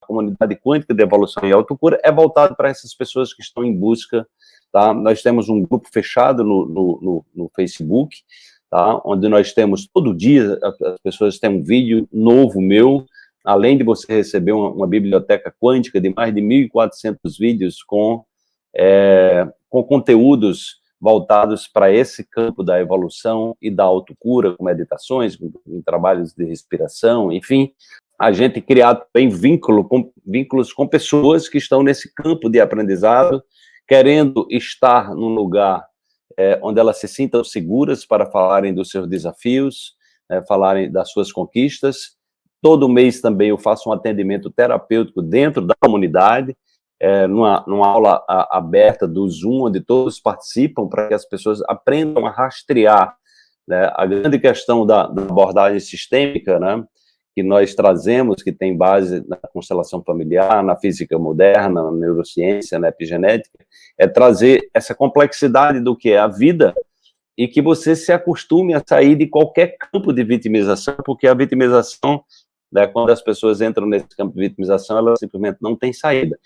comunidade quântica de evolução e autocura é voltado para essas pessoas que estão em busca, tá? Nós temos um grupo fechado no, no, no, no Facebook, tá? Onde nós temos, todo dia, as pessoas têm um vídeo novo meu, além de você receber uma, uma biblioteca quântica de mais de 1.400 vídeos com, é, com conteúdos voltados para esse campo da evolução e da autocura, com meditações, com, com trabalhos de respiração, enfim, a gente criar também vínculo com, vínculos com pessoas que estão nesse campo de aprendizado, querendo estar num lugar é, onde elas se sintam seguras para falarem dos seus desafios, é, falarem das suas conquistas. Todo mês também eu faço um atendimento terapêutico dentro da comunidade, é, numa, numa aula a, aberta do Zoom, onde todos participam, para que as pessoas aprendam a rastrear né, a grande questão da, da, abordagem sistêmica, né, que nós trazemos, que tem base na constelação familiar, na física moderna, na neurociência, na epigenética, é trazer essa complexidade do que é a vida e que você se acostume a sair de qualquer campo de vitimização, porque a vitimização né, quando as pessoas entram nesse campo de vitimização, elas simplesmente não têm saída.